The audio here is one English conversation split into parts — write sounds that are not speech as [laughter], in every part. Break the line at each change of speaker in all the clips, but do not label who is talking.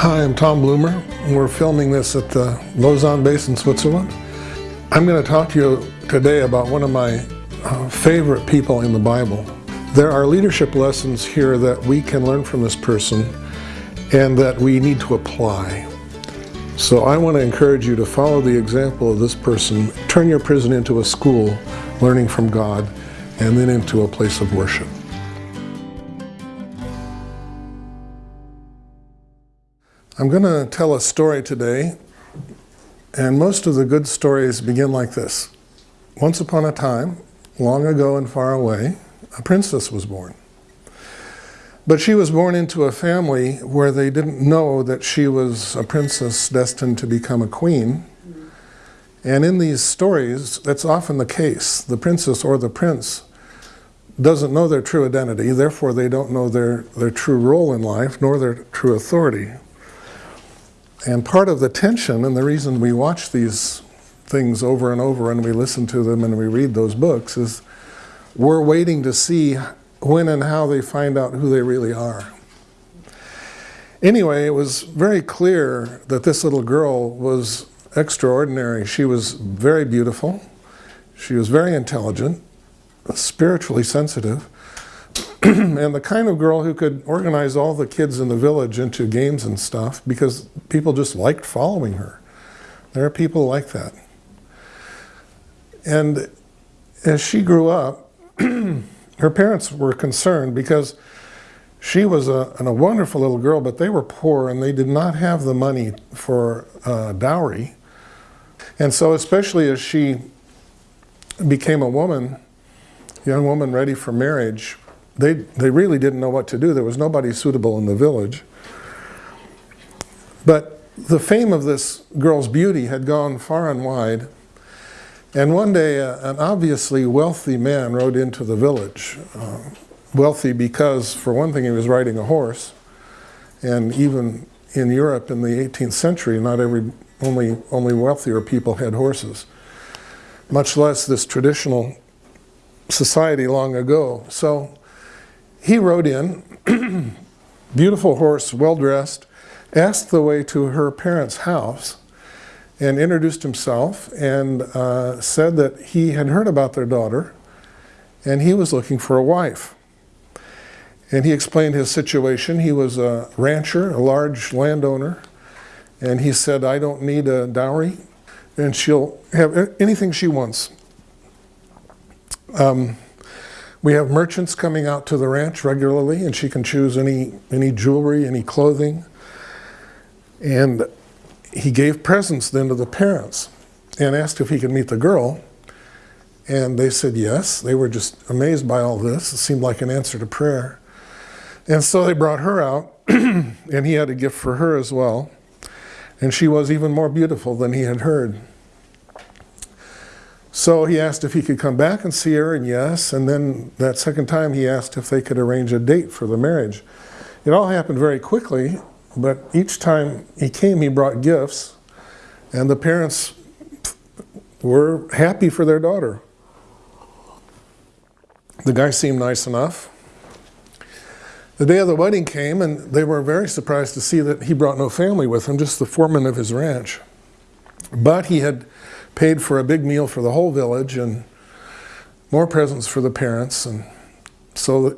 Hi, I'm Tom Bloomer. We're filming this at the Lausanne base in Switzerland. I'm going to talk to you today about one of my uh, favorite people in the Bible. There are leadership lessons here that we can learn from this person and that we need to apply. So I want to encourage you to follow the example of this person. Turn your prison into a school, learning from God, and then into a place of worship. I'm going to tell a story today, and most of the good stories begin like this. Once upon a time, long ago and far away, a princess was born. But she was born into a family where they didn't know that she was a princess destined to become a queen. And in these stories, that's often the case. The princess or the prince doesn't know their true identity, therefore they don't know their, their true role in life, nor their true authority. And part of the tension and the reason we watch these things over and over and we listen to them and we read those books is we're waiting to see when and how they find out who they really are. Anyway, it was very clear that this little girl was extraordinary. She was very beautiful. She was very intelligent, spiritually sensitive. [clears throat] and the kind of girl who could organize all the kids in the village into games and stuff because people just liked following her. There are people like that. And as she grew up, [clears throat] her parents were concerned because she was a, a, wonderful little girl, but they were poor and they did not have the money for uh, dowry. And so especially as she became a woman, young woman ready for marriage, they, they really didn't know what to do. There was nobody suitable in the village. But the fame of this girl's beauty had gone far and wide. And one day, uh, an obviously wealthy man rode into the village. Uh, wealthy because, for one thing, he was riding a horse. And even in Europe in the 18th century, not every, only, only wealthier people had horses, much less this traditional society long ago. So he rode in, [clears throat] beautiful horse, well-dressed, asked the way to her parents' house and introduced himself and uh, said that he had heard about their daughter and he was looking for a wife. And he explained his situation. He was a rancher, a large landowner, and he said, I don't need a dowry, and she'll have anything she wants. Um, we have merchants coming out to the ranch regularly and she can choose any, any jewelry, any clothing. And he gave presents then to the parents and asked if he could meet the girl. And they said yes. They were just amazed by all this. It seemed like an answer to prayer. And so they brought her out [clears throat] and he had a gift for her as well. And she was even more beautiful than he had heard. So he asked if he could come back and see her, and yes. And then that second time he asked if they could arrange a date for the marriage. It all happened very quickly, but each time he came, he brought gifts, and the parents were happy for their daughter. The guy seemed nice enough. The day of the wedding came, and they were very surprised to see that he brought no family with him, just the foreman of his ranch. But he had paid for a big meal for the whole village and more presents for the parents. And so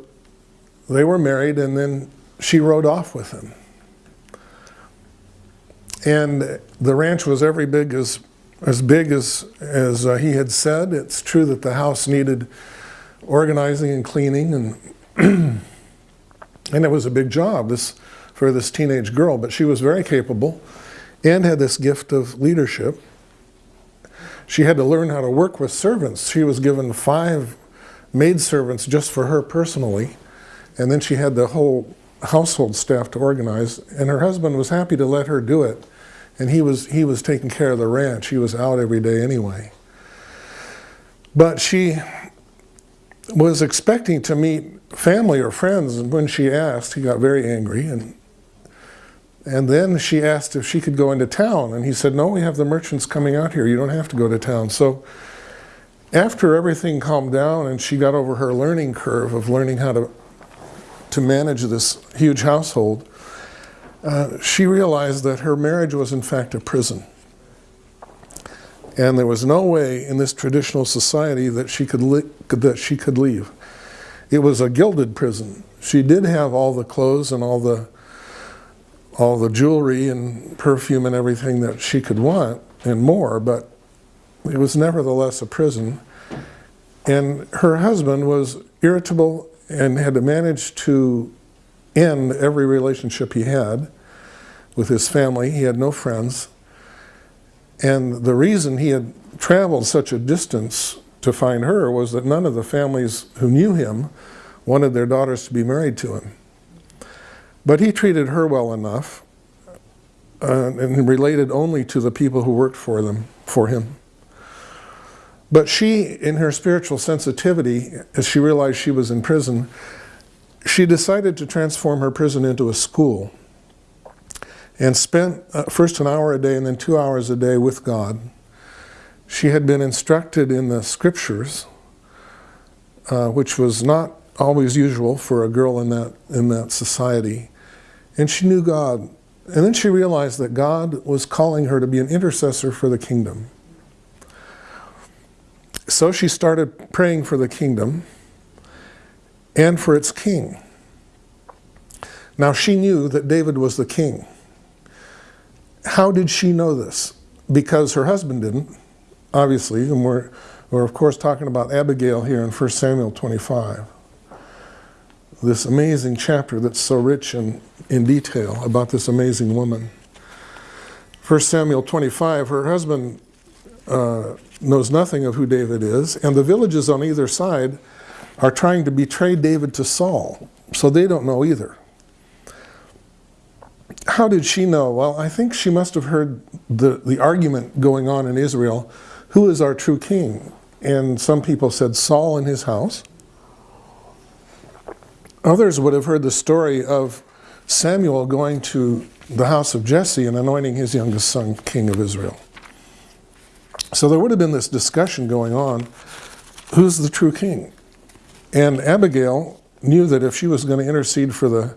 they were married and then she rode off with him. And the ranch was every big as, as big as, as uh, he had said. It's true that the house needed organizing and cleaning and [clears throat] and it was a big job this for this teenage girl, but she was very capable and had this gift of leadership. She had to learn how to work with servants. She was given five maidservants just for her personally, and then she had the whole household staff to organize, and her husband was happy to let her do it, and he was, he was taking care of the ranch. He was out every day anyway. But she was expecting to meet family or friends, and when she asked, he got very angry, and and then she asked if she could go into town. And he said, no, we have the merchants coming out here. You don't have to go to town. So after everything calmed down and she got over her learning curve of learning how to, to manage this huge household, uh, she realized that her marriage was in fact a prison. And there was no way in this traditional society that she could, that she could leave. It was a gilded prison. She did have all the clothes and all the all the jewelry and perfume and everything that she could want and more, but it was nevertheless a prison. And her husband was irritable and had to manage to end every relationship he had with his family. He had no friends. And the reason he had traveled such a distance to find her was that none of the families who knew him wanted their daughters to be married to him. But he treated her well enough uh, and related only to the people who worked for them, for him. But she, in her spiritual sensitivity, as she realized she was in prison, she decided to transform her prison into a school and spent uh, first an hour a day and then two hours a day with God. She had been instructed in the scriptures, uh, which was not always usual for a girl in that, in that society. And she knew God. And then she realized that God was calling her to be an intercessor for the kingdom. So she started praying for the kingdom and for its king. Now she knew that David was the king. How did she know this? Because her husband didn't, obviously, and we're, we're of course talking about Abigail here in 1 Samuel 25 this amazing chapter that's so rich in, in detail about this amazing woman. 1 Samuel 25, her husband uh, knows nothing of who David is, and the villages on either side are trying to betray David to Saul, so they don't know either. How did she know? Well, I think she must have heard the, the argument going on in Israel who is our true king? And some people said Saul in his house. Others would have heard the story of Samuel going to the house of Jesse and anointing his youngest son king of Israel. So there would have been this discussion going on who's the true king? And Abigail knew that if she was going to intercede for the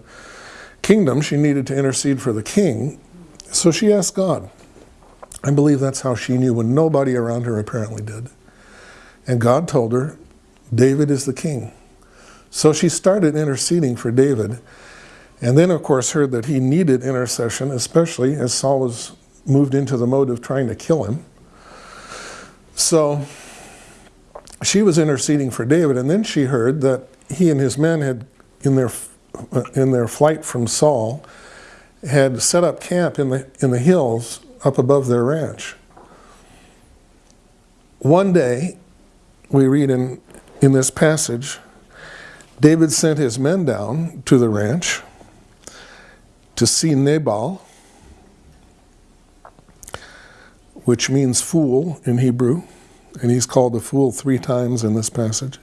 kingdom, she needed to intercede for the king. So she asked God. I believe that's how she knew when nobody around her apparently did. And God told her, David is the king. So she started interceding for David, and then, of course, heard that he needed intercession, especially as Saul was moved into the mode of trying to kill him. So she was interceding for David, and then she heard that he and his men had, in their, in their flight from Saul, had set up camp in the, in the hills up above their ranch. One day, we read in, in this passage, David sent his men down to the ranch to see Nabal, which means fool in Hebrew, and he's called a fool three times in this passage.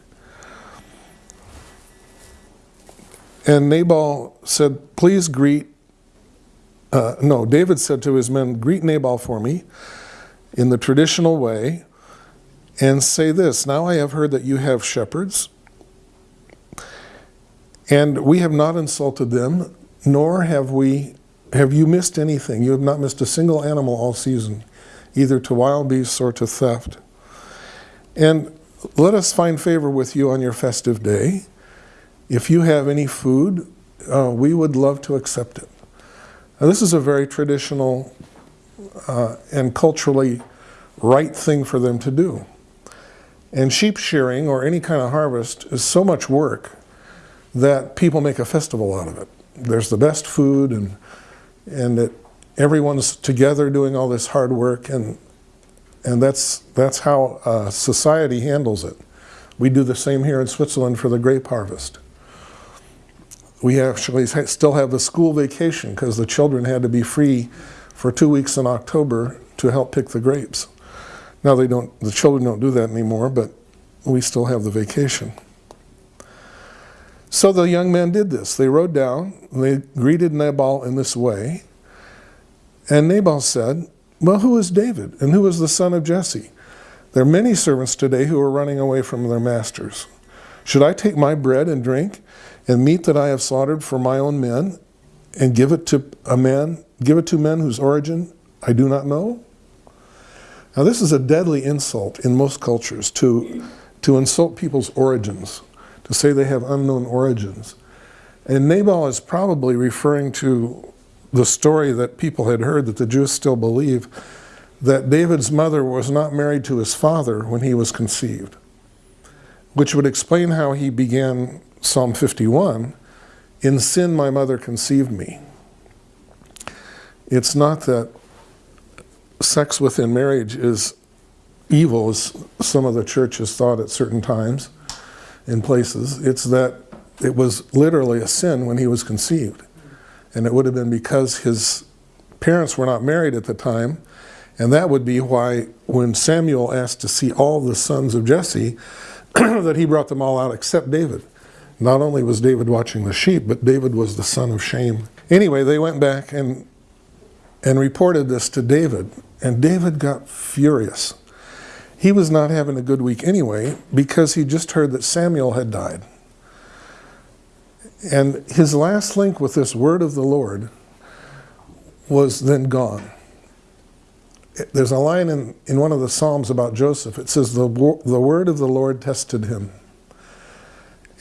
And Nabal said, Please greet, uh, no, David said to his men, Greet Nabal for me in the traditional way and say this Now I have heard that you have shepherds and we have not insulted them, nor have we have you missed anything. You have not missed a single animal all season, either to wild beasts or to theft. And let us find favor with you on your festive day. If you have any food, uh, we would love to accept it. Now, this is a very traditional uh, and culturally right thing for them to do. And sheep shearing or any kind of harvest is so much work that people make a festival out of it. There's the best food and and everyone's together doing all this hard work and and that's that's how uh, society handles it. We do the same here in Switzerland for the grape harvest. We actually still have the school vacation because the children had to be free for two weeks in October to help pick the grapes. Now they don't, the children don't do that anymore, but we still have the vacation. So the young men did this. They rode down, they greeted Nabal in this way. And Nabal said, Well, who is David? And who is the son of Jesse? There are many servants today who are running away from their masters. Should I take my bread and drink and meat that I have slaughtered for my own men and give it to a man, give it to men whose origin I do not know? Now, this is a deadly insult in most cultures to, to insult people's origins, to say they have unknown origins. And Nabal is probably referring to the story that people had heard that the Jews still believe that David's mother was not married to his father when he was conceived, which would explain how he began Psalm 51 In sin, my mother conceived me. It's not that sex within marriage is evil, as some of the churches thought at certain times in places. It's that it was literally a sin when he was conceived. And it would have been because his parents were not married at the time. And that would be why, when Samuel asked to see all the sons of Jesse, [clears throat] that he brought them all out except David. Not only was David watching the sheep, but David was the son of shame. Anyway, they went back and and reported this to David, and David got furious. He was not having a good week anyway because he just heard that Samuel had died. And his last link with this word of the Lord was then gone. There's a line in, in one of the Psalms about Joseph. It says, the, the word of the Lord tested him.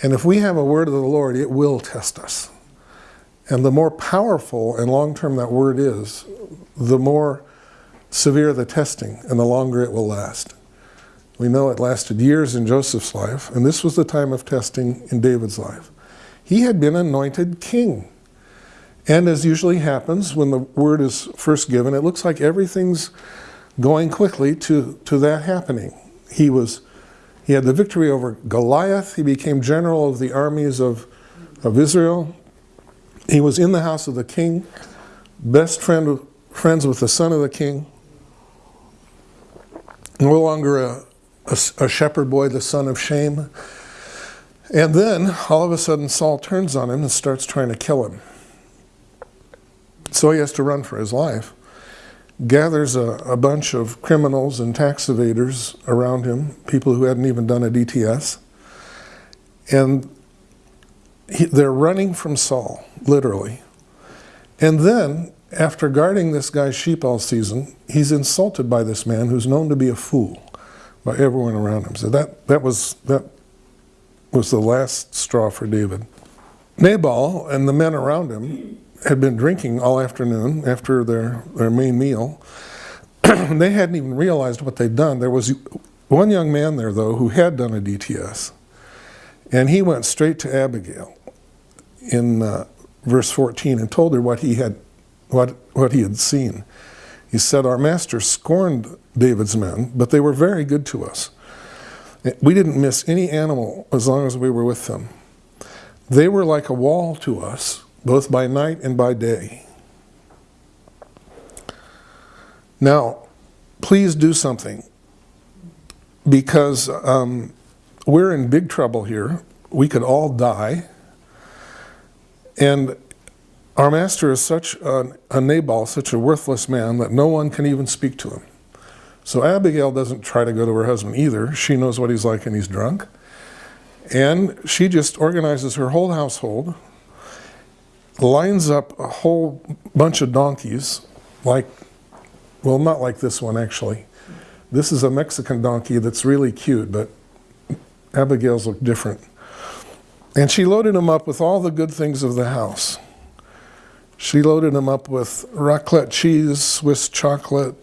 And if we have a word of the Lord, it will test us. And the more powerful and long term that word is, the more severe the testing and the longer it will last. We know it lasted years in Joseph's life, and this was the time of testing in David's life. He had been anointed king. And as usually happens when the word is first given, it looks like everything's going quickly to, to that happening. He was he had the victory over Goliath. He became general of the armies of, of Israel. He was in the house of the king, best friend, friends with the son of the king. No longer a, a, a shepherd boy, the son of shame. And then all of a sudden, Saul turns on him and starts trying to kill him. So he has to run for his life. Gathers a, a bunch of criminals and tax evaders around him, people who hadn't even done a DTS. And he, they're running from Saul, literally. And then, after guarding this guy's sheep all season, he's insulted by this man who's known to be a fool by everyone around him. So that, that, was, that was the last straw for David. Nabal and the men around him had been drinking all afternoon after their, their main meal. [clears throat] they hadn't even realized what they'd done. There was one young man there, though, who had done a DTS. And he went straight to Abigail in uh, verse 14 and told her what he had what what he had seen. He said, "Our master scorned David's men, but they were very good to us. We didn't miss any animal as long as we were with them. They were like a wall to us, both by night and by day." Now, please do something because um, we're in big trouble here. We could all die. And our master is such a, a Nabal, such a worthless man, that no one can even speak to him. So Abigail doesn't try to go to her husband either. She knows what he's like and he's drunk. And she just organizes her whole household, lines up a whole bunch of donkeys, like, well, not like this one actually. This is a Mexican donkey that's really cute, but Abigail's look different. And she loaded him up with all the good things of the house. She loaded him up with raclette cheese, Swiss chocolate.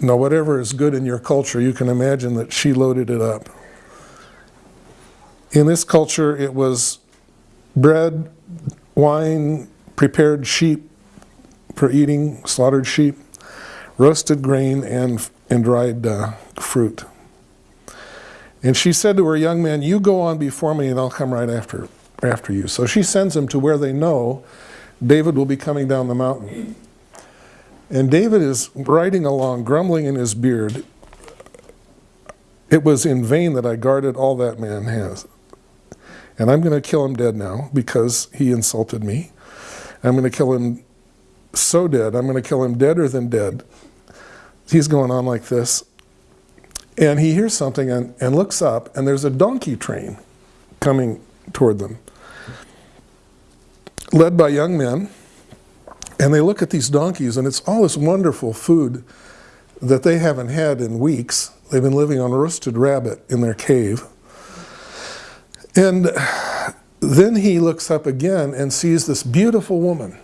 Now, whatever is good in your culture, you can imagine that she loaded it up. In this culture, it was bread, wine, prepared sheep for eating, slaughtered sheep, roasted grain, and, and dried uh, fruit. And she said to her young man, You go on before me, and I'll come right after, after you. So she sends him to where they know David will be coming down the mountain. And David is riding along, grumbling in his beard. It was in vain that I guarded all that man has. And I'm going to kill him dead now because he insulted me. I'm going to kill him so dead. I'm going to kill him deader than dead. He's going on like this. And he hears something and, and looks up, and there's a donkey train coming toward them. led by young men, and they look at these donkeys, and it's all this wonderful food that they haven't had in weeks. They've been living on a roasted rabbit in their cave. And then he looks up again and sees this beautiful woman,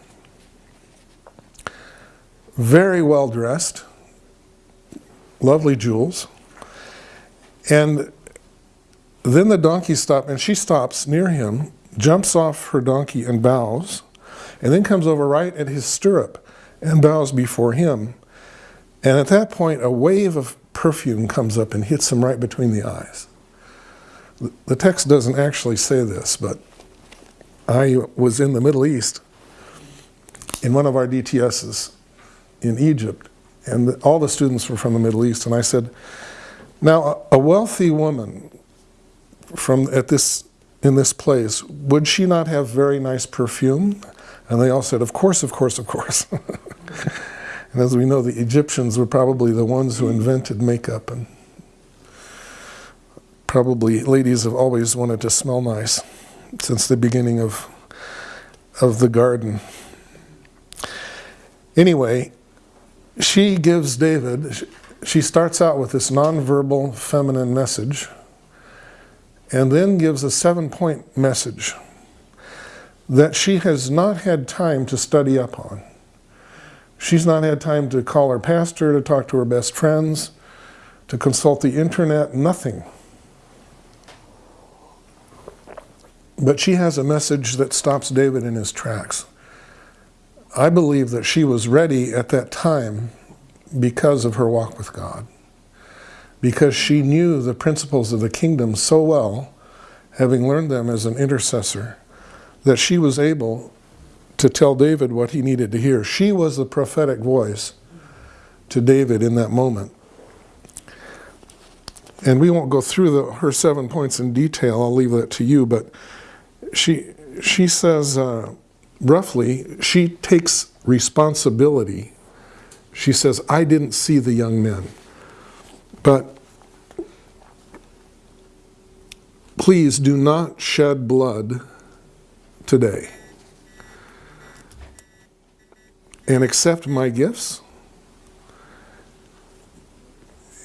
very well dressed, lovely jewels. And then the donkey stops, and she stops near him, jumps off her donkey and bows, and then comes over right at his stirrup and bows before him. And at that point, a wave of perfume comes up and hits him right between the eyes. The text doesn't actually say this, but I was in the Middle East in one of our DTSs in Egypt, and all the students were from the Middle East. And I said, now a wealthy woman from at this in this place, would she not have very nice perfume? And they all said, of course, of course, of course. [laughs] and as we know, the Egyptians were probably the ones who invented makeup and probably ladies have always wanted to smell nice since the beginning of, of the garden. Anyway, she gives David, she starts out with this nonverbal feminine message and then gives a seven point message that she has not had time to study up on. She's not had time to call her pastor, to talk to her best friends, to consult the internet, nothing. But she has a message that stops David in his tracks. I believe that she was ready at that time because of her walk with God. Because she knew the principles of the kingdom so well, having learned them as an intercessor, that she was able to tell David what he needed to hear. She was the prophetic voice to David in that moment. And we won't go through the, her seven points in detail, I'll leave that to you, but she, she says, uh, roughly, she takes responsibility. She says, I didn't see the young men, but please do not shed blood today and accept my gifts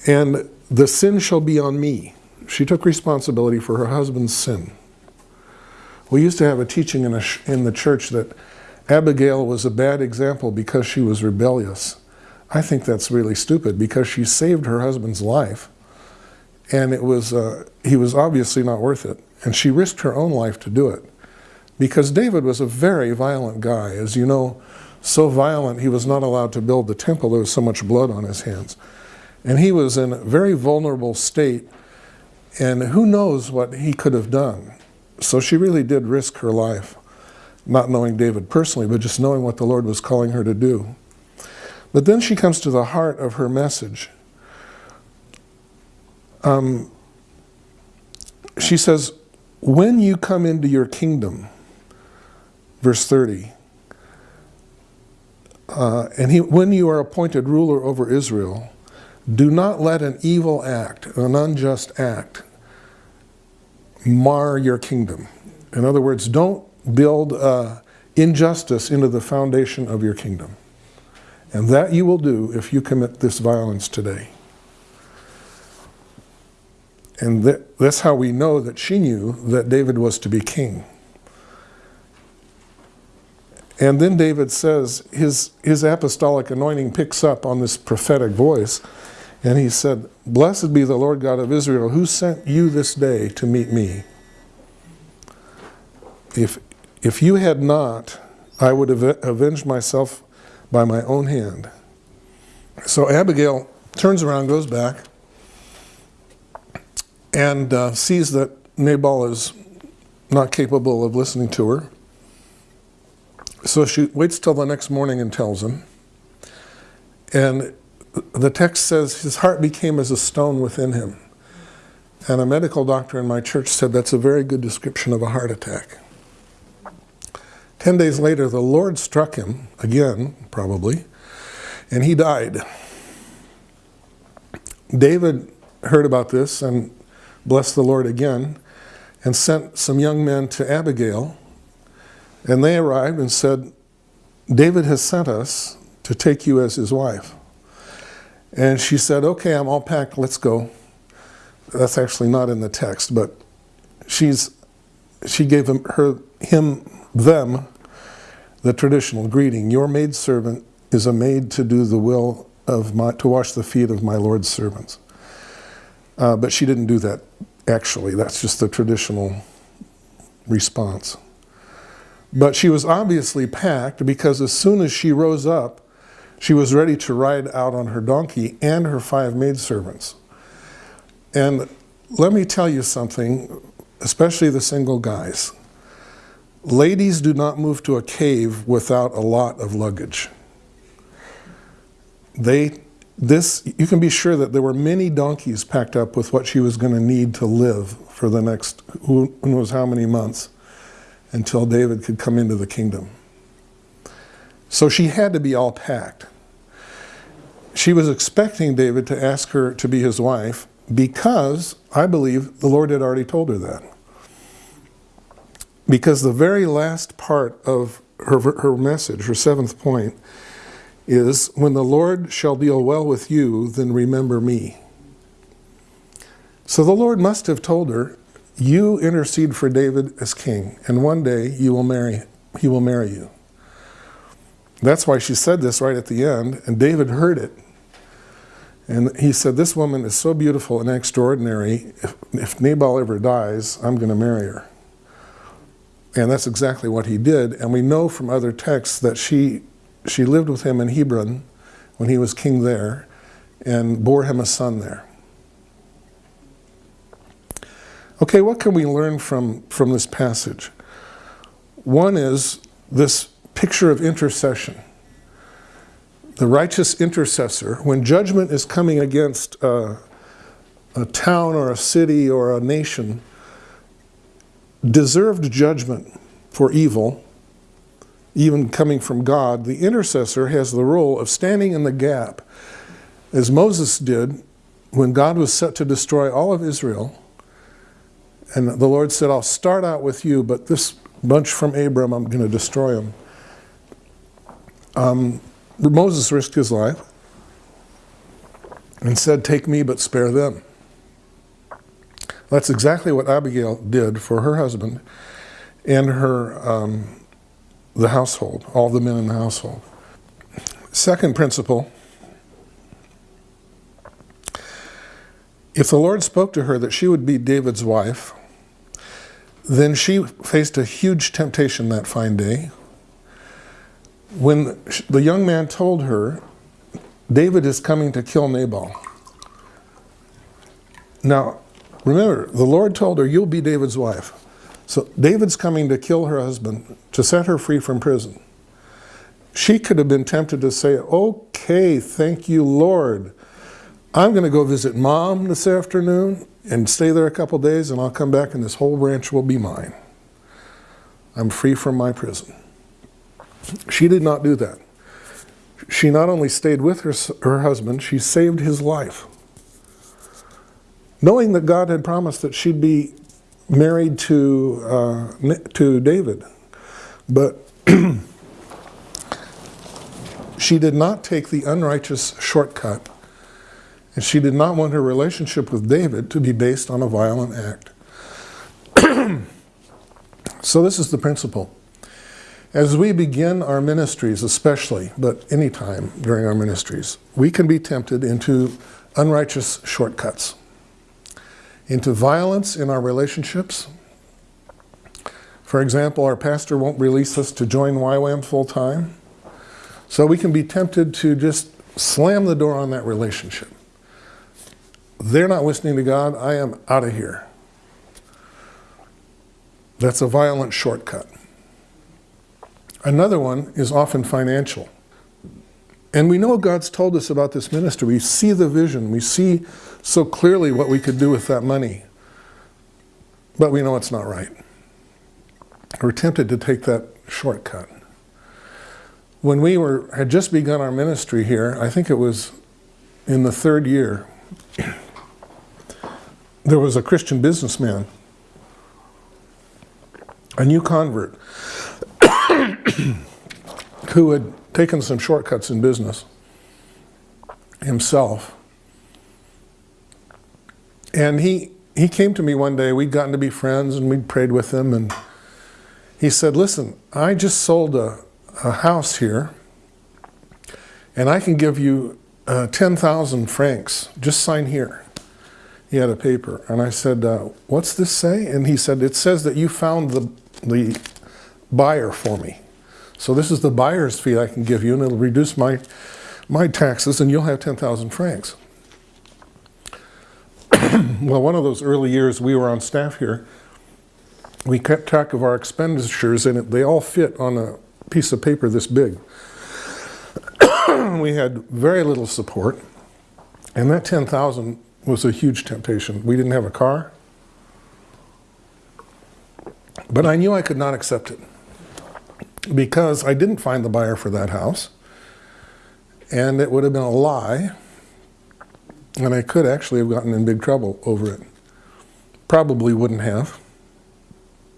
and the sin shall be on me. She took responsibility for her husband's sin. We used to have a teaching in, a in the church that Abigail was a bad example because she was rebellious. I think that's really stupid because she saved her husband's life and it was uh, he was obviously not worth it and she risked her own life to do it because David was a very violent guy as you know so violent he was not allowed to build the temple there was so much blood on his hands and he was in a very vulnerable state and who knows what he could have done so she really did risk her life, not knowing David personally, but just knowing what the Lord was calling her to do. But then she comes to the heart of her message. Um, she says, When you come into your kingdom, verse 30, uh, and he, when you are appointed ruler over Israel, do not let an evil act, an unjust act, mar your kingdom. In other words, don't build uh, injustice into the foundation of your kingdom. And that you will do if you commit this violence today. And that, that's how we know that she knew that David was to be king. And then David says his, his apostolic anointing picks up on this prophetic voice. And he said, Blessed be the Lord God of Israel, who sent you this day to meet me. If, if you had not, I would have avenged myself by my own hand. So Abigail turns around, goes back, and uh, sees that Nabal is not capable of listening to her. So she waits till the next morning and tells him. And the text says his heart became as a stone within him. And a medical doctor in my church said that's a very good description of a heart attack. Ten days later, the Lord struck him, again, probably, and he died. David heard about this and blessed the Lord again and sent some young men to Abigail And they arrived and said, David has sent us to take you as his wife. And she said, Okay, I'm all packed, let's go. That's actually not in the text, but she's, she gave him, her, him, them, the traditional greeting Your maidservant is a maid to do the will of my, to wash the feet of my Lord's servants. Uh, but she didn't do that actually, that's just the traditional response. But she was obviously packed because as soon as she rose up, she was ready to ride out on her donkey and her five maidservants. And let me tell you something, especially the single guys. Ladies do not move to a cave without a lot of luggage. They, this, you can be sure that there were many donkeys packed up with what she was going to need to live for the next, who knows how many months, until David could come into the kingdom. So she had to be all packed. She was expecting David to ask her to be his wife because I believe the Lord had already told her that. Because the very last part of her, her message, her seventh point, is when the Lord shall deal well with you, then remember me. So the Lord must have told her, you intercede for David as king, and one day you will marry, he will marry you. That's why she said this right at the end, and David heard it. And he said, This woman is so beautiful and extraordinary. If, if Nabal ever dies, I'm going to marry her. And that's exactly what he did. And we know from other texts that she, she lived with him in Hebron when he was king there and bore him a son there. Okay, what can we learn from, from this passage? One is this picture of intercession. The righteous intercessor, when judgment is coming against a, a town or a city or a nation, deserved judgment for evil, even coming from God, the intercessor has the role of standing in the gap, as Moses did when God was set to destroy all of Israel. And the Lord said, I'll start out with you, but this bunch from Abram, I'm going to destroy them. Um, Moses risked his life and said, Take me, but spare them. That's exactly what Abigail did for her husband and her um, the household, all the men in the household. Second principle if the Lord spoke to her that she would be David's wife, then she faced a huge temptation that fine day when the young man told her, David is coming to kill Nabal. Now, remember, the Lord told her, You'll be David's wife. So David's coming to kill her husband, to set her free from prison. She could have been tempted to say, Okay, thank you, Lord. I'm going to go visit mom this afternoon and stay there a couple days, and I'll come back, and this whole ranch will be mine. I'm free from my prison. She did not do that. She not only stayed with her, her husband, she saved his life. Knowing that God had promised that she'd be married to, uh, to David. But [clears throat] she did not take the unrighteous shortcut, and she did not want her relationship with David to be based on a violent act. [clears throat] so, this is the principle. As we begin our ministries, especially, but any time during our ministries, we can be tempted into unrighteous shortcuts, into violence in our relationships. For example, our pastor won't release us to join YWAM full time, so we can be tempted to just slam the door on that relationship. They're not listening to God, I am out of here. That's a violent shortcut. Another one is often financial. And we know God's told us about this ministry. We see the vision. We see so clearly what we could do with that money. But we know it's not right. We're tempted to take that shortcut. When we were had just begun our ministry here, I think it was in the third year, there was a Christian businessman, a new convert, [coughs] who had taken some shortcuts in business himself. And he, he came to me one day, we'd gotten to be friends and we'd prayed with him and he said, listen, I just sold a, a house here and I can give you uh, 10,000 francs, just sign here. He had a paper and I said, uh, what's this say? And he said, it says that you found the, the buyer for me. So this is the buyer's fee I can give you and it'll reduce my, my taxes and you'll have 10,000 francs. [clears throat] well, one of those early years we were on staff here, we kept track of our expenditures and it, they all fit on a piece of paper this big. [clears throat] we had very little support and that 10,000 was a huge temptation. We didn't have a car, but I knew I could not accept it because I didn't find the buyer for that house and it would have been a lie and I could actually have gotten in big trouble over it. Probably wouldn't have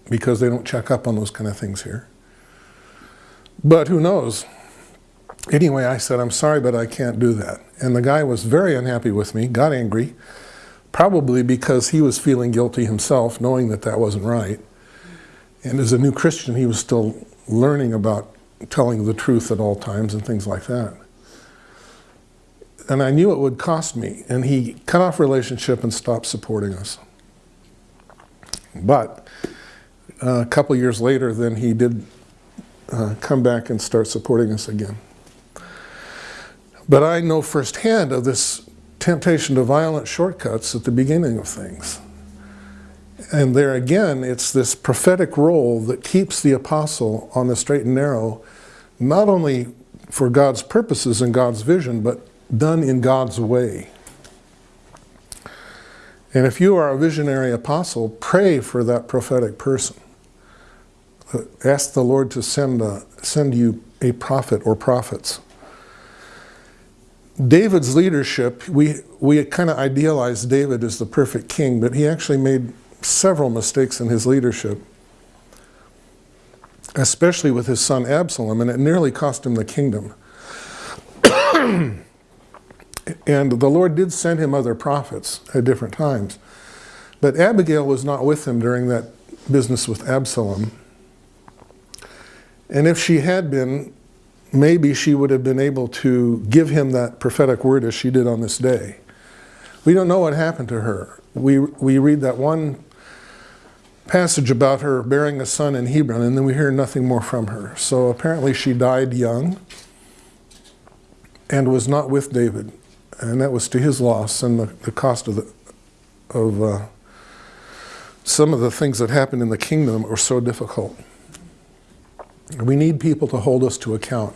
because they don't check up on those kind of things here. But who knows? Anyway, I said, I'm sorry, but I can't do that. And the guy was very unhappy with me, got angry, probably because he was feeling guilty himself, knowing that that wasn't right. And as a new Christian, he was still learning about telling the truth at all times and things like that. And I knew it would cost me. And he cut off relationship and stopped supporting us. But uh, a couple years later, then he did uh, come back and start supporting us again. But I know firsthand of this temptation to violent shortcuts at the beginning of things. And there again, it's this prophetic role that keeps the apostle on the straight and narrow, not only for God's purposes and God's vision, but done in God's way. And if you are a visionary apostle, pray for that prophetic person. Uh, ask the Lord to send, a, send you a prophet or prophets. David's leadership, we, we kind of idealize David as the perfect king, but he actually made several mistakes in his leadership, especially with his son Absalom, and it nearly cost him the kingdom. [coughs] and the Lord did send him other prophets at different times. But Abigail was not with him during that business with Absalom. And if she had been, maybe she would have been able to give him that prophetic word as she did on this day. We don't know what happened to her. We, we read that one passage about her bearing a son in Hebron, and then we hear nothing more from her. So apparently she died young and was not with David. And that was to his loss and the, the cost of, the, of uh, some of the things that happened in the kingdom are so difficult. We need people to hold us to account.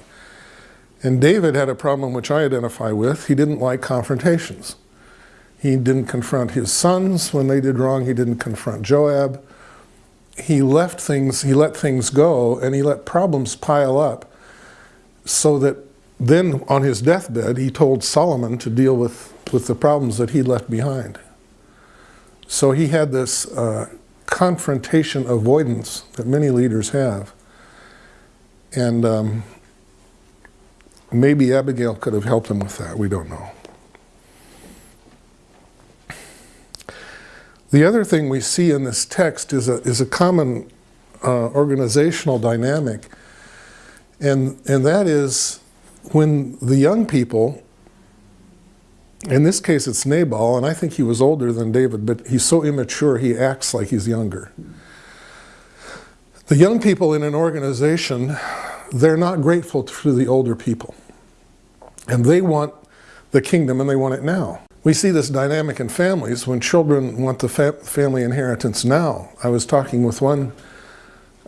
And David had a problem which I identify with. He didn't like confrontations. He didn't confront his sons when they did wrong. He didn't confront Joab he left things, he let things go, and he let problems pile up so that then on his deathbed, he told Solomon to deal with, with the problems that he left behind. So he had this uh, confrontation avoidance that many leaders have. And um, maybe Abigail could have helped him with that, we don't know. The other thing we see in this text is a, is a common uh, organizational dynamic, and, and that is when the young people, in this case it's Nabal, and I think he was older than David, but he's so immature he acts like he's younger. The young people in an organization, they're not grateful to the older people. And they want the kingdom and they want it now. We see this dynamic in families when children want the fa family inheritance now. I was talking with one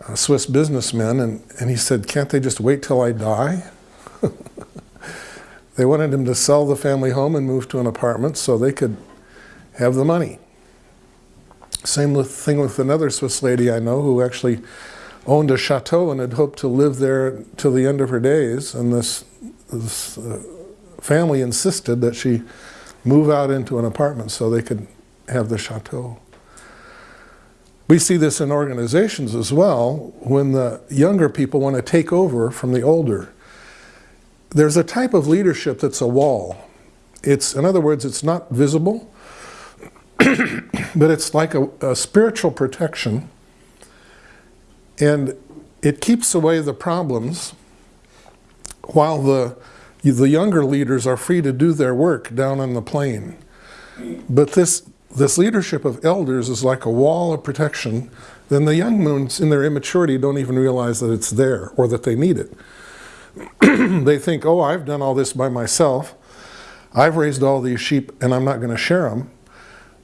uh, Swiss businessman and, and he said, can't they just wait till I die? [laughs] they wanted him to sell the family home and move to an apartment so they could have the money. Same with, thing with another Swiss lady I know who actually owned a chateau and had hoped to live there till the end of her days. And this, this uh, family insisted that she move out into an apartment so they could have the chateau. We see this in organizations as well when the younger people want to take over from the older. There's a type of leadership that's a wall. It's, in other words, it's not visible, [coughs] but it's like a, a spiritual protection and it keeps away the problems while the, the younger leaders are free to do their work down on the plain. But this, this leadership of elders is like a wall of protection. Then the young moons, in their immaturity, don't even realize that it's there or that they need it. [clears throat] they think, oh, I've done all this by myself. I've raised all these sheep and I'm not going to share them.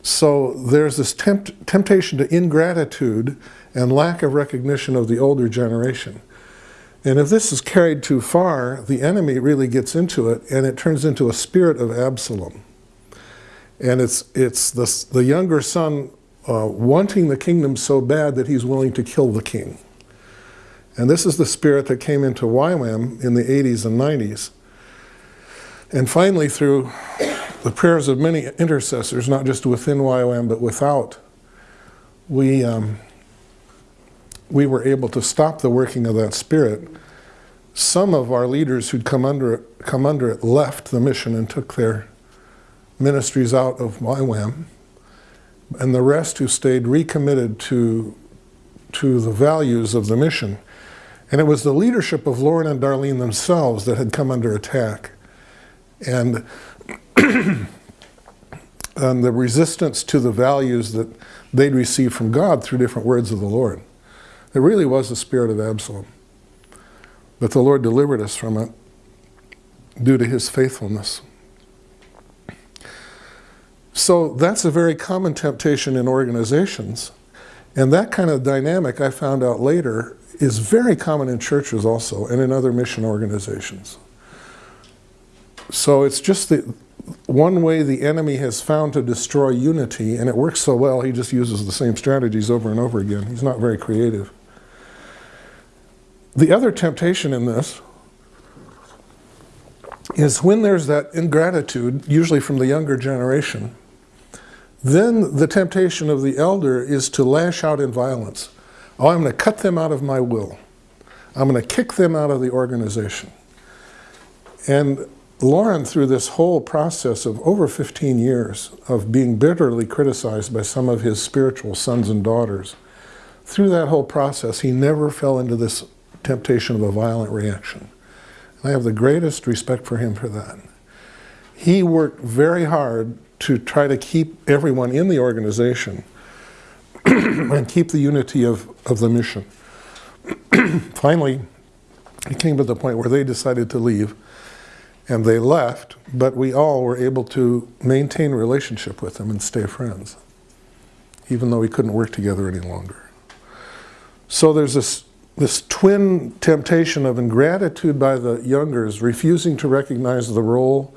So there's this tempt temptation to ingratitude and lack of recognition of the older generation. And if this is carried too far, the enemy really gets into it and it turns into a spirit of Absalom. And it's, it's the, the younger son uh, wanting the kingdom so bad that he's willing to kill the king. And this is the spirit that came into YWAM in the 80s and 90s. And finally, through the prayers of many intercessors, not just within YWAM, but without, we, um, we were able to stop the working of that spirit. Some of our leaders who'd come under it, come under it left the mission and took their ministries out of YWAM. And the rest who stayed recommitted to, to the values of the mission. And it was the leadership of Loren and Darlene themselves that had come under attack. And, [clears throat] and the resistance to the values that they'd received from God through different words of the Lord. It really was the spirit of Absalom. But the Lord delivered us from it due to his faithfulness. So that's a very common temptation in organizations. And that kind of dynamic, I found out later, is very common in churches also and in other mission organizations. So it's just the one way the enemy has found to destroy unity, and it works so well, he just uses the same strategies over and over again. He's not very creative. The other temptation in this is when there's that ingratitude, usually from the younger generation, then the temptation of the elder is to lash out in violence. Oh, I'm going to cut them out of my will. I'm going to kick them out of the organization. And Loren, through this whole process of over 15 years of being bitterly criticized by some of his spiritual sons and daughters, through that whole process, he never fell into this temptation of a violent reaction. And I have the greatest respect for him for that. He worked very hard to try to keep everyone in the organization [clears throat] and keep the unity of, of the mission. [clears throat] Finally, it came to the point where they decided to leave and they left, but we all were able to maintain relationship with them and stay friends, even though we couldn't work together any longer. So there's this this twin temptation of ingratitude by the youngers, refusing to recognize the role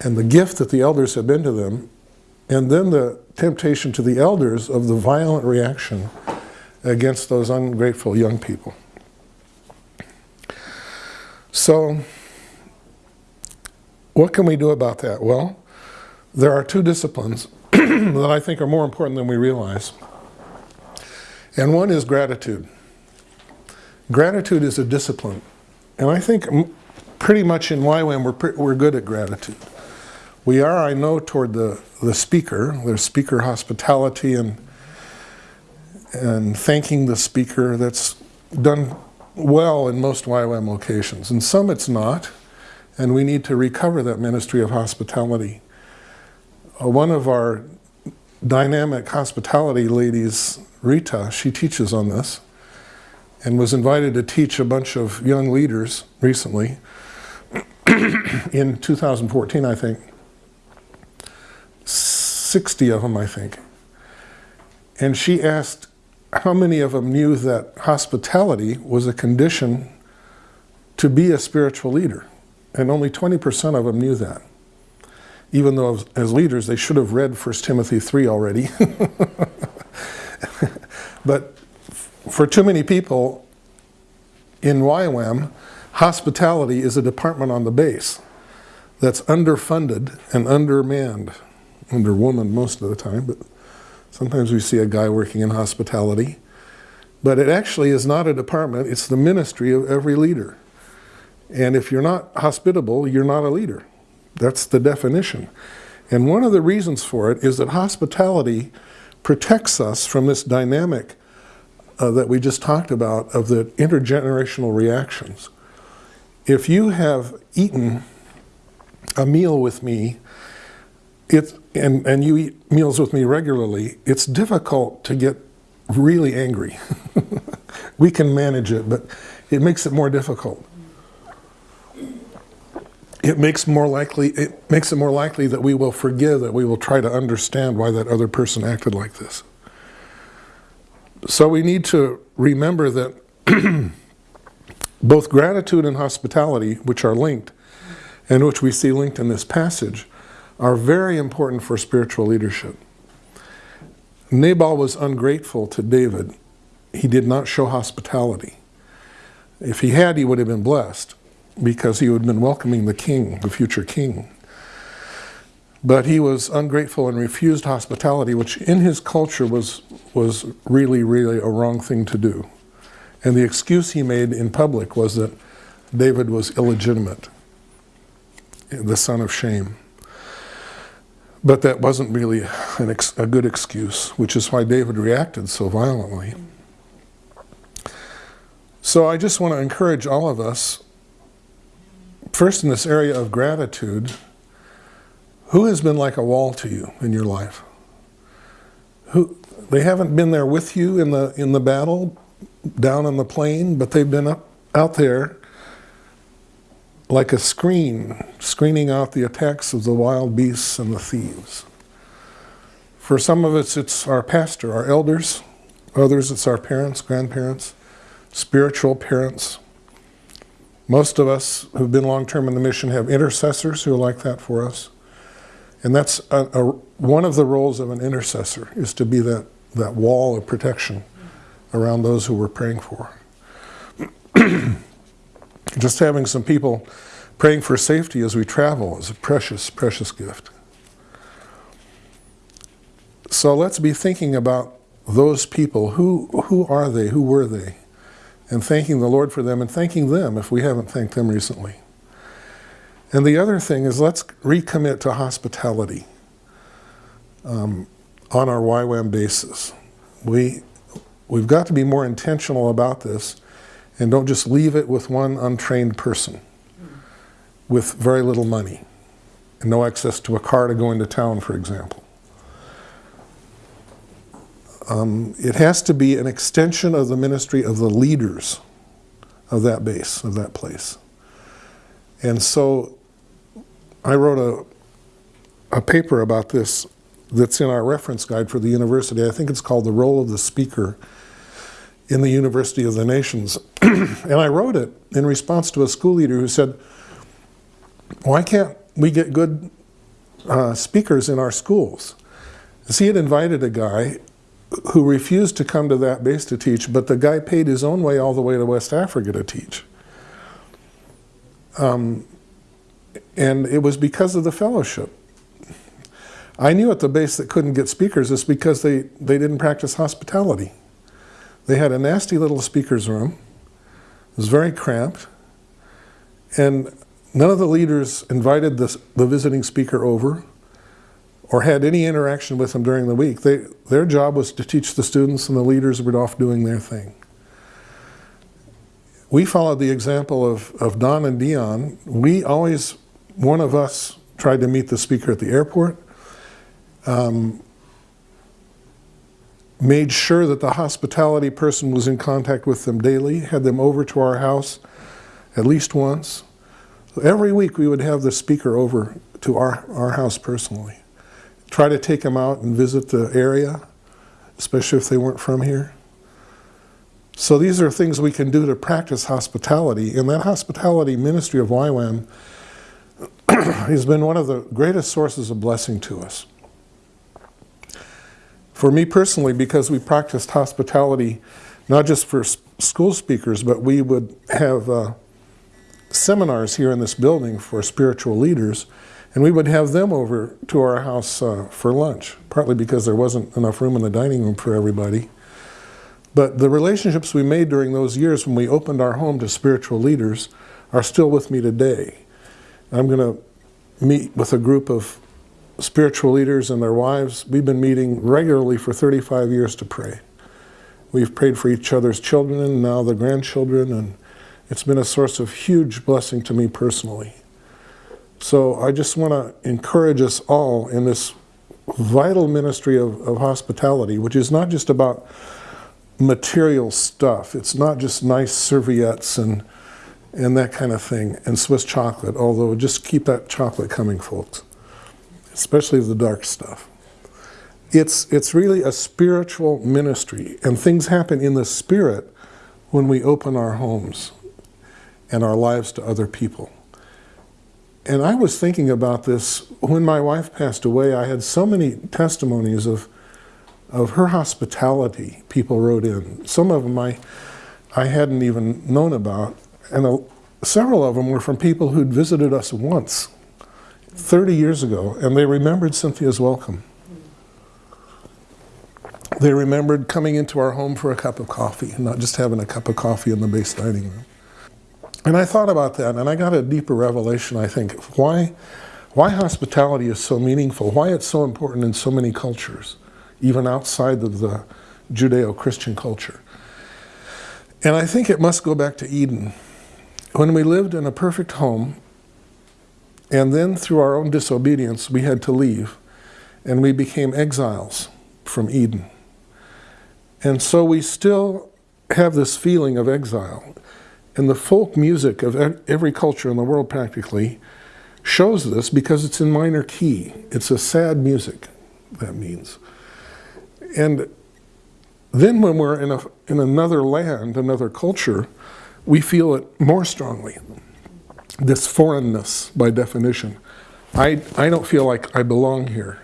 and the gift that the elders had been to them, and then the temptation to the elders of the violent reaction against those ungrateful young people. So, what can we do about that? Well, there are two disciplines [clears throat] that I think are more important than we realize. And one is gratitude. Gratitude is a discipline. And I think pretty much in YWAM we're, we're good at gratitude. We are, I know, toward the, the speaker. There's speaker hospitality and, and thanking the speaker. That's done well in most YWAM locations. In some it's not, and we need to recover that ministry of hospitality. Uh, one of our dynamic hospitality ladies, Rita, she teaches on this and was invited to teach a bunch of young leaders recently [clears throat] in 2014, I think. 60 of them, I think. And she asked how many of them knew that hospitality was a condition to be a spiritual leader. And only 20% of them knew that. Even though as, leaders, they should have read 1 Timothy 3 already. [laughs] but for too many people in YWAM, hospitality is a department on the base that's underfunded and undermanned, underwoman most of the time, but Sometimes we see a guy working in hospitality. But it actually is not a department, it's the ministry of every leader. And if you're not hospitable, you're not a leader. That's the definition. And one of the reasons for it is that hospitality protects us from this dynamic uh, that we just talked about of the intergenerational reactions. If you have eaten a meal with me, it, and, and you eat meals with me regularly, it's difficult to get really angry. [laughs] we can manage it, but it makes it more difficult. It makes more likely it makes it more likely that we will forgive, that we will try to understand why that other person acted like this. So we need to remember that [clears throat] both gratitude and hospitality, which are linked, and which we see linked in this passage, are very important for spiritual leadership. Nabal was ungrateful to David. He did not show hospitality. If he had, he would have been blessed because he would have been welcoming the king, the future king. But he was ungrateful and refused hospitality, which in his culture was, was really, really a wrong thing to do. And the excuse he made in public was that David was illegitimate, the son of shame. But that wasn't really a good excuse, which is why David reacted so violently. So I just want to encourage all of us, first in this area of gratitude, who has been like a wall to you in your life? Who they haven't been there with you in the in the battle down on the plain, but they've been up out there like a screen, screening out the attacks of the wild beasts and the thieves. For some of us, it's our pastor, our elders. Others, it's our parents, grandparents, spiritual parents. Most of us who've been long term in the mission have intercessors who are like that for us. And that's a, a, one of the roles of an intercessor is to be that, that wall of protection around those who we're praying for. [clears throat] Just having some people praying for safety as we travel is a precious, precious gift. So let's be thinking about those people. Who, who are they? Who were they? And thanking the Lord for them and thanking them if we haven't thanked them recently. And the other thing is let's recommit to hospitality um, on our YWAM basis. We, we've got to be more intentional about this and don't just leave it with one untrained person with very little money and no access to a car to go into town, for example. Um, it has to be an extension of the ministry of the leaders of that base, of that place. And so I wrote a, a paper about this that's in our reference guide for the university. I think it's called The Role of the Speaker in the University of the Nations. [clears throat] and I wrote it in response to a school leader who said, why can't we get good uh, speakers in our schools? he had invited a guy who refused to come to that base to teach, but the guy paid his own way all the way to West Africa to teach. Um, and it was because of the fellowship. I knew at the base that couldn't get speakers is because they, they didn't practice hospitality. They had a nasty little speaker's room. It was very cramped. And none of the leaders invited the, the visiting speaker over or had any interaction with them during the week. They, their job was to teach the students and the leaders were off doing their thing. We followed the example of, of Don and Dion. We always, one of us tried to meet the speaker at the airport. Um, made sure that the hospitality person was in contact with them daily, had them over to our house at least once. So every week we would have the speaker over to our, our house personally. Try to take them out and visit the area, especially if they weren't from here. So these are things we can do to practice hospitality. And that hospitality ministry of YWAM [clears throat] has been one of the greatest sources of blessing to us. For me personally, because we practiced hospitality not just for school speakers, but we would have uh, seminars here in this building for spiritual leaders, And we would have them over to our house uh, for lunch, partly because there wasn't enough room in the dining room for everybody. But the relationships we made during those years when we opened our home to spiritual leaders are still with me today. I'm going to meet with a group of spiritual leaders and their wives. We've been meeting regularly for 35 years to pray. We've prayed for each other's children and now the grandchildren, and it's been a source of huge blessing to me personally. So I just want to encourage us all in this vital ministry of, of hospitality, which is not just about material stuff. It's not just nice serviettes and and that kind of thing, and Swiss chocolate, although just keep that chocolate coming, folks, especially the dark stuff. It's, it's really a spiritual ministry, and things happen in the spirit when we open our homes and our lives to other people. And I was thinking about this when my wife passed away. I had so many testimonies of, of her hospitality people wrote in. Some of them I, I hadn't even known about. And a, several of them were from people who'd visited us once, 30 years ago, and they remembered Cynthia's welcome. They remembered coming into our home for a cup of coffee, not just having a cup of coffee in the base dining room. And I thought about that, and I got a deeper revelation, I think, why, why hospitality is so meaningful, why it's so important in so many cultures, even outside of the Judeo-Christian culture. And I think it must go back to Eden. When we lived in a perfect home, and then through our own disobedience, we had to leave, and we became exiles from Eden. And so we still have this feeling of exile. And the folk music of every culture in the world practically shows this because it's in minor key. It's a sad music, that means. And then when we're in, a, in another land, another culture, we feel it more strongly. This foreignness, by definition. I, I don't feel like I belong here.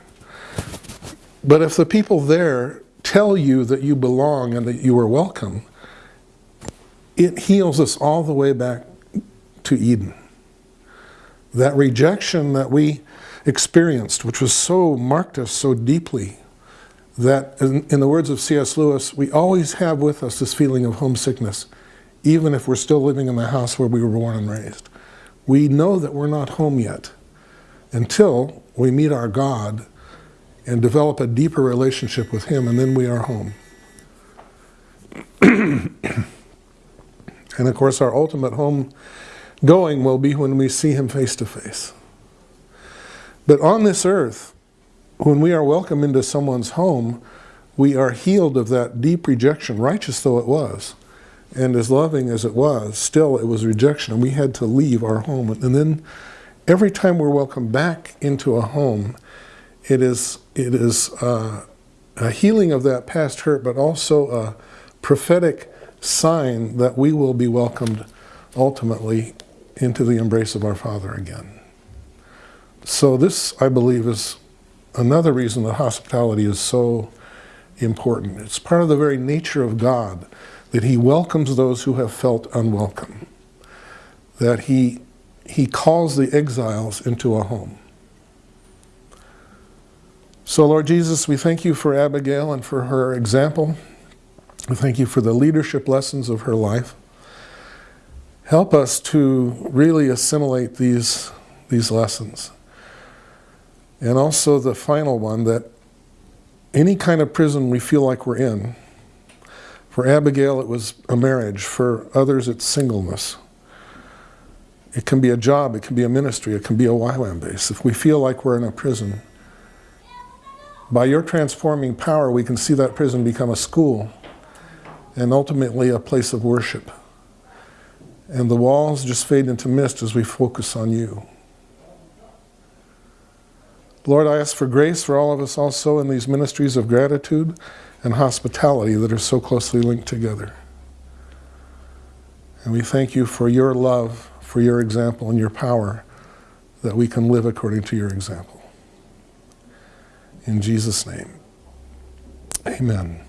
But if the people there tell you that you belong and that you are welcome, it heals us all the way back to Eden. That rejection that we experienced, which was so, marked us so deeply, that in, in the words of C.S. Lewis, we always have with us this feeling of homesickness even if we're still living in the house where we were born and raised. We know that we're not home yet until we meet our God and develop a deeper relationship with Him, and then we are home. [coughs] and of course, our ultimate home going will be when we see Him face to face. But on this earth, when we are welcome into someone's home, we are healed of that deep rejection, righteous though it was. And as loving as it was, still it was rejection, and we had to leave our home. And then every time we're welcomed back into a home, it is, it is uh, a healing of that past hurt, but also a prophetic sign that we will be welcomed ultimately into the embrace of our Father again. So this, I believe, is another reason that hospitality is so important. It's part of the very nature of God that he welcomes those who have felt unwelcome, that he, he calls the exiles into a home. So Lord Jesus, we thank you for Abigail and for her example. We thank you for the leadership lessons of her life. Help us to really assimilate these, these lessons. And also the final one, that any kind of prison we feel like we're in, for Abigail, it was a marriage. For others, it's singleness. It can be a job, it can be a ministry, it can be a YWAM base. If we feel like we're in a prison, by your transforming power, we can see that prison become a school and ultimately a place of worship. And the walls just fade into mist as we focus on you. Lord, I ask for grace for all of us also in these ministries of gratitude and hospitality that are so closely linked together. And we thank you for your love, for your example, and your power that we can live according to your example. In Jesus' name, amen.